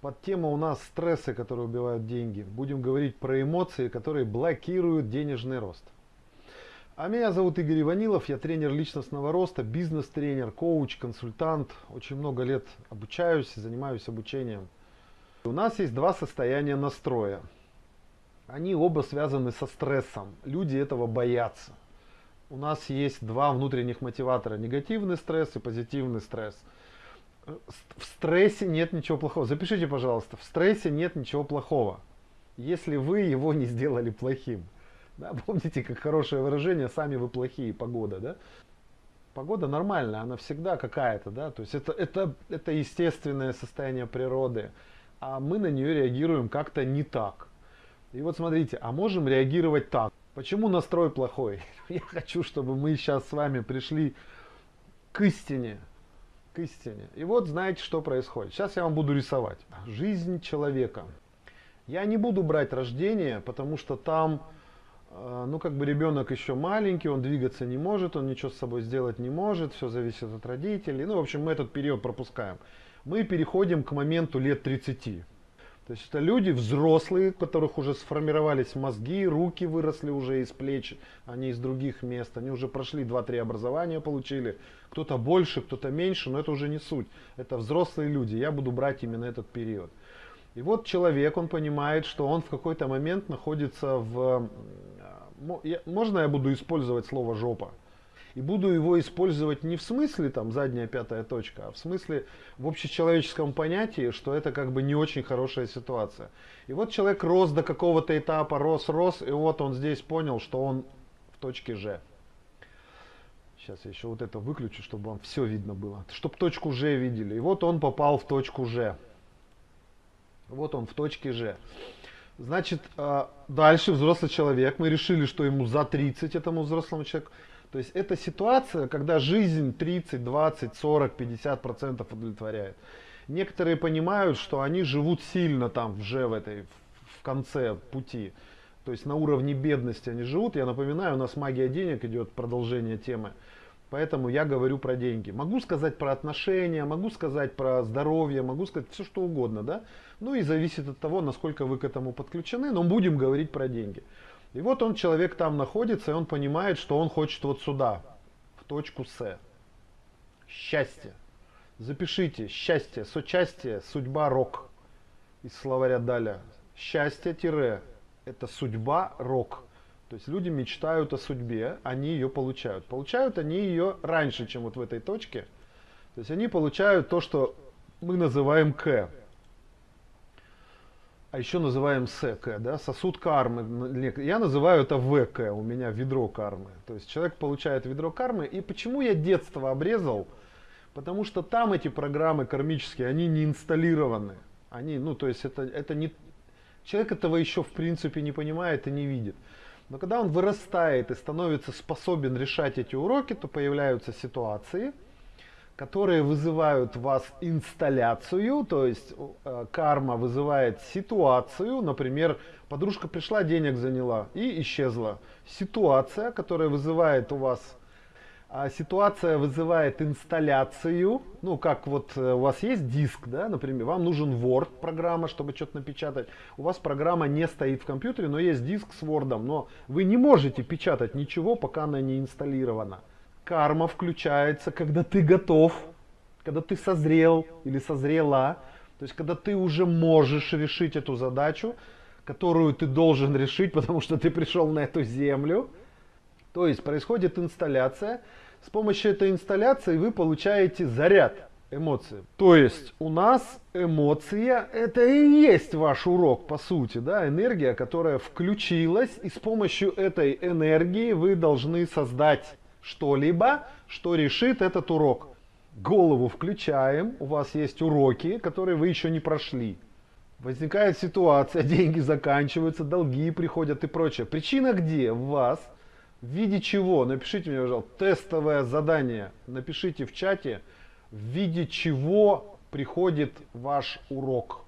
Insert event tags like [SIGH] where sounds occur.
Под тему у нас стрессы, которые убивают деньги. Будем говорить про эмоции, которые блокируют денежный рост. А меня зовут Игорь Иванилов, я тренер личностного роста, бизнес-тренер, коуч, консультант. Очень много лет обучаюсь, занимаюсь обучением. У нас есть два состояния настроя. Они оба связаны со стрессом. Люди этого боятся. У нас есть два внутренних мотиватора. Негативный стресс и позитивный стресс в стрессе нет ничего плохого. Запишите, пожалуйста, в стрессе нет ничего плохого, если вы его не сделали плохим. Да, помните, как хорошее выражение, сами вы плохие, погода, да? Погода нормальная, она всегда какая-то, да, то есть это, это, это естественное состояние природы, а мы на нее реагируем как-то не так. И вот смотрите, а можем реагировать так. Почему настрой плохой? [LAUGHS] Я хочу, чтобы мы сейчас с вами пришли к истине, к истине. И вот знаете, что происходит. Сейчас я вам буду рисовать. Жизнь человека. Я не буду брать рождение, потому что там, э, ну как бы ребенок еще маленький, он двигаться не может, он ничего с собой сделать не может, все зависит от родителей. Ну, в общем, мы этот период пропускаем. Мы переходим к моменту лет 30. То есть это люди взрослые, у которых уже сформировались мозги, руки выросли уже из плеч, а не из других мест. Они уже прошли 2-3 образования, получили. Кто-то больше, кто-то меньше, но это уже не суть. Это взрослые люди. Я буду брать именно этот период. И вот человек, он понимает, что он в какой-то момент находится в... Можно я буду использовать слово «жопа»? И буду его использовать не в смысле там задняя пятая точка, а в смысле в общечеловеческом понятии, что это как бы не очень хорошая ситуация. И вот человек рос до какого-то этапа, рос, рос, и вот он здесь понял, что он в точке Ж. Сейчас я еще вот это выключу, чтобы вам все видно было. Чтобы точку Ж видели. И вот он попал в точку Ж. Вот он в точке Ж. Значит, а, дальше взрослый человек. Мы решили, что ему за 30 этому взрослому человеку. То есть это ситуация, когда жизнь 30, 20, 40, 50 процентов удовлетворяет. Некоторые понимают, что они живут сильно там уже в этой, в конце пути. То есть на уровне бедности они живут. Я напоминаю, у нас магия денег идет, продолжение темы. Поэтому я говорю про деньги. Могу сказать про отношения, могу сказать про здоровье, могу сказать все что угодно. Да? Ну и зависит от того, насколько вы к этому подключены. Но будем говорить про деньги. И вот он, человек там находится, и он понимает, что он хочет вот сюда, в точку С. Счастье. Запишите, счастье, сочастие, судьба, рок. Из словаря Даля. Счастье тире – это судьба, рок. То есть люди мечтают о судьбе, они ее получают. Получают они ее раньше, чем вот в этой точке. То есть они получают то, что мы называем К а еще называем СК, да, сосуд кармы. Я называю это ВК, у меня ведро кармы. То есть человек получает ведро кармы. И почему я детство обрезал? Потому что там эти программы кармические, они не инсталлированы. Они, ну, то есть это, это не... Человек этого еще в принципе не понимает и не видит. Но когда он вырастает и становится способен решать эти уроки, то появляются ситуации, которые вызывают в вас инсталляцию, то есть э, карма вызывает ситуацию, например, подружка пришла, денег заняла и исчезла. Ситуация, которая вызывает у вас, а ситуация вызывает инсталляцию, ну как вот э, у вас есть диск, да, например, вам нужен Word программа, чтобы что-то напечатать, у вас программа не стоит в компьютере, но есть диск с Word, но вы не можете печатать ничего, пока она не инсталлирована карма включается, когда ты готов, когда ты созрел или созрела, то есть когда ты уже можешь решить эту задачу, которую ты должен решить, потому что ты пришел на эту землю. То есть происходит инсталляция. С помощью этой инсталляции вы получаете заряд эмоций. То есть у нас эмоция это и есть ваш урок по сути, да, энергия, которая включилась, и с помощью этой энергии вы должны создать что-либо, что решит этот урок. Голову включаем, у вас есть уроки, которые вы еще не прошли. Возникает ситуация, [LAUGHS] деньги заканчиваются, долги приходят и прочее. Причина где? В вас. В виде чего? Напишите мне, пожалуйста, тестовое задание. Напишите в чате, в виде чего приходит ваш урок.